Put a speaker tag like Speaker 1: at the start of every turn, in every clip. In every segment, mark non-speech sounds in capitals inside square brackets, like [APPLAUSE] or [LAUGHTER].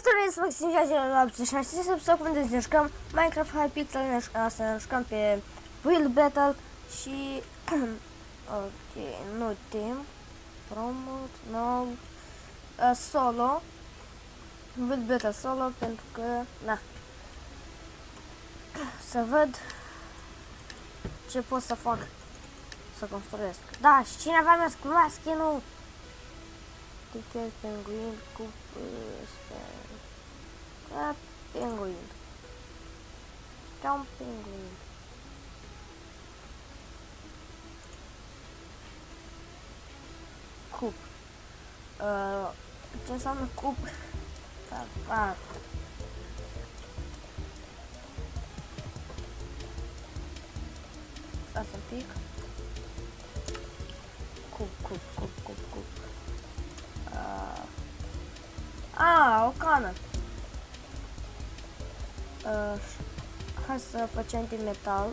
Speaker 1: Este Maxim 86 să secunde să jucăm Minecraft Hypixel, ne jucăm, să ne jucăm pe Build Battle și [CLEARS THROAT] ok, nu timp, promote, no, uh, solo, Build Battle solo pentru că, na, să văd ce pot să fac să construiesc. Da, și cineva mi-a scris skin-ul Ticket Penguin cu uh, Penguin. Ca un penguin. Cup. Uh, ce înseamnă cup? Da, da. Stați un pic. Cup, cup, cup, cup, cup. Uh. A, o cană. Uh, hai să facem din metal.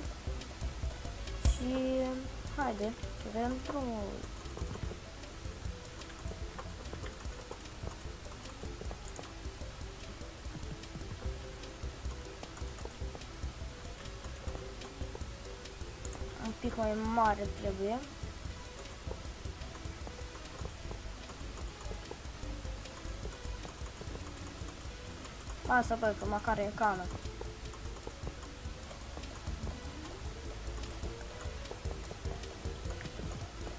Speaker 1: Și haide, vedem drumul. Un pic mai mare trebuie. Lasă, băi, că măcar e cană.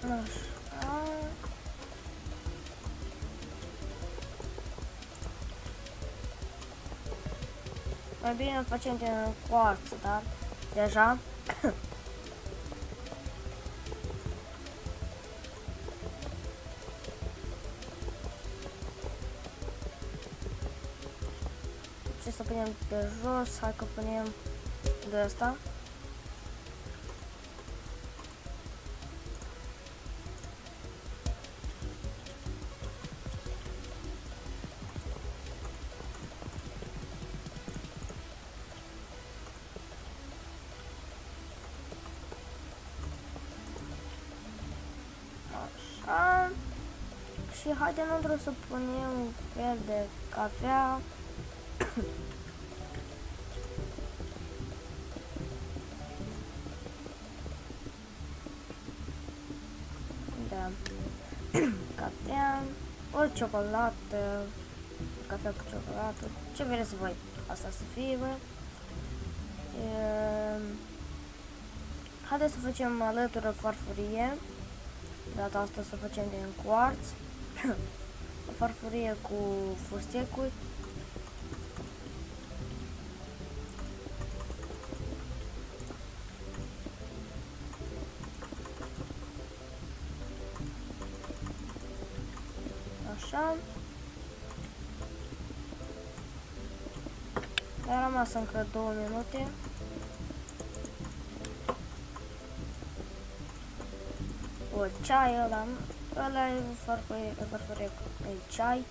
Speaker 1: Așa. Mai bine îl facem din coarță, dar deja [COUGHS] să punem pe jos, hai că punem de asta. Așa. Și haide nu să punem un fel de cafea. Da. cafea, o ciocolată, cafea cu ciocolată, ce vreți voi, asta să fie, bă. E... Haideți să facem alătură farfurie, data asta să facem din quartz, [COUGHS] o farfurie cu fustecuri, Așa. Mi-a rămas încă două minute. O ceai ăla, ăla e farfurie, farfurie, e ceai.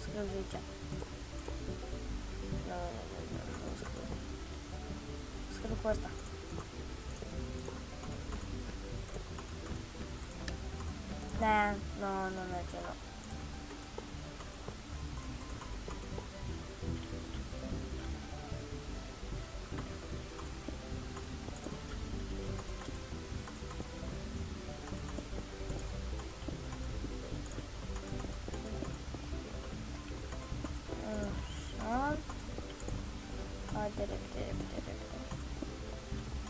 Speaker 1: Scriu zicea. Nu, nu, nu, nu, scriu. Scriu cu asta. Da, nu, nu merge, nu. Așa. Haide, repede, repede, repede.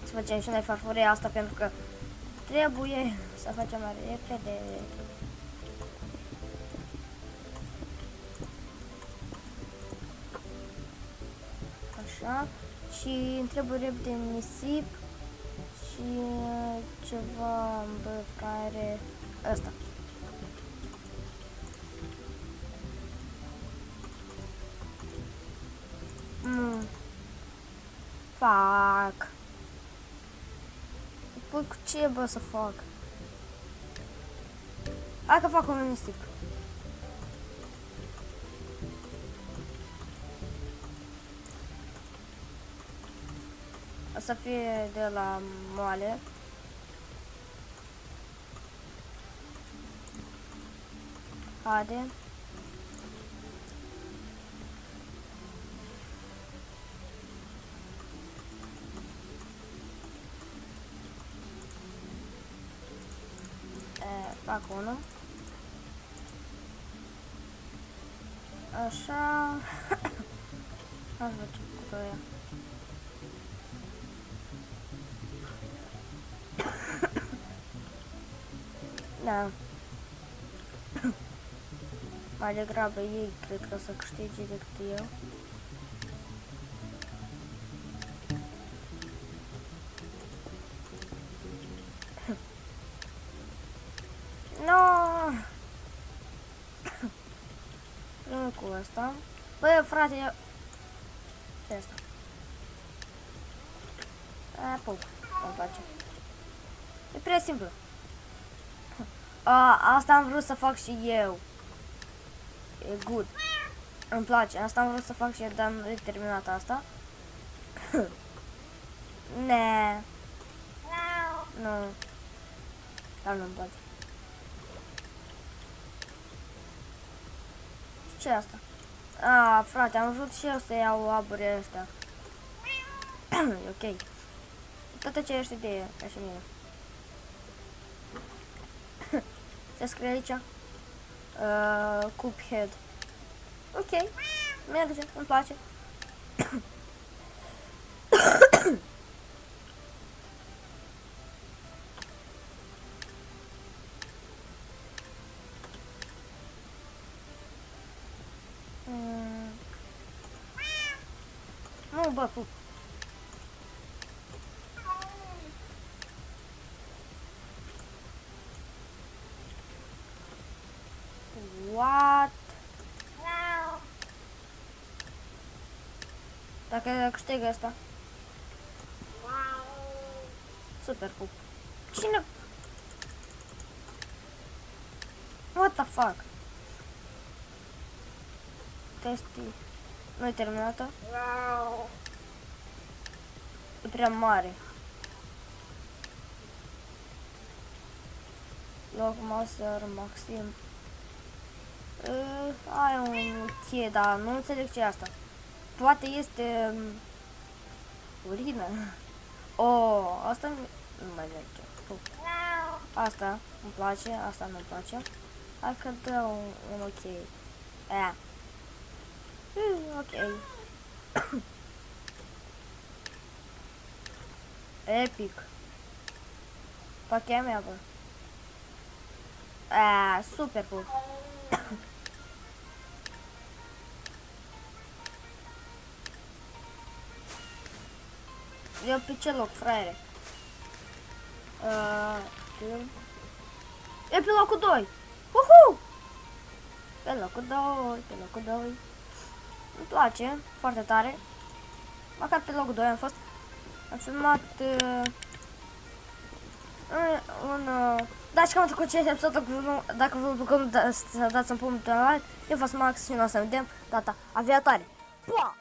Speaker 1: Să facem și noi farfuria asta pentru că trebuie să facem mai repede. Așa. Și îmi trebuie repede nisip și ceva, bă, care... Ăsta. Mm. Fac. Păi cu ce bă să fac? Hai că fac un nisip. O să fie de la moale. Haide. Fac unul. Așa. [COUGHS] Aș face cu doi. [COUGHS] Da. [COUGHS] Mai degrabă ei cred că o să câștige decât eu. Asta. Băi, frate, eu... ce asta? A, pup. Îmi place. E prea simplu. A, asta am vrut să fac și eu. E good. Îmi place. Asta am vrut să fac și eu, dar nu e terminat asta. [COUGHS] ne. Nu. Dar nu-mi place. ce e asta? A, frate, am vrut și eu să iau aburile astea. [CLEARS THROAT] e ok. Toate ce ești idee, ca și mine. [CLEARS THROAT] Se scrie aici. Uh, Cuphead. Ok. Merge, îmi place. [CLEARS THROAT] Mm. Nu, bă, pup. What? Dacă câștigă asta. Super pup. Cine? What the fuck? Testi. Nu e terminată? E prea mare. Loc Master Maxim. Uh, ai un cheie, dar nu înțeleg ce e asta. Poate este um, urină. Oh, asta nu mai merge. Pup. Asta îmi place, asta nu-mi place. Hai că dă un, un ok. Aia. Mm, ok. Epic. Pachea mea, bă. Ah, super, bă. Eu pe ce loc, fraiere? Uh, e pe locul 2. Uhu! Pe locul 2, pe locul 2. Îmi place foarte tare. Măcar pe locul 2 am fost. Am filmat uh, un... Uh, dați cam cu acest episod, dacă, dacă vă bucurăm să dați un punct de like. Eu fost Max și noi o să vedem data aviatoare. Pa!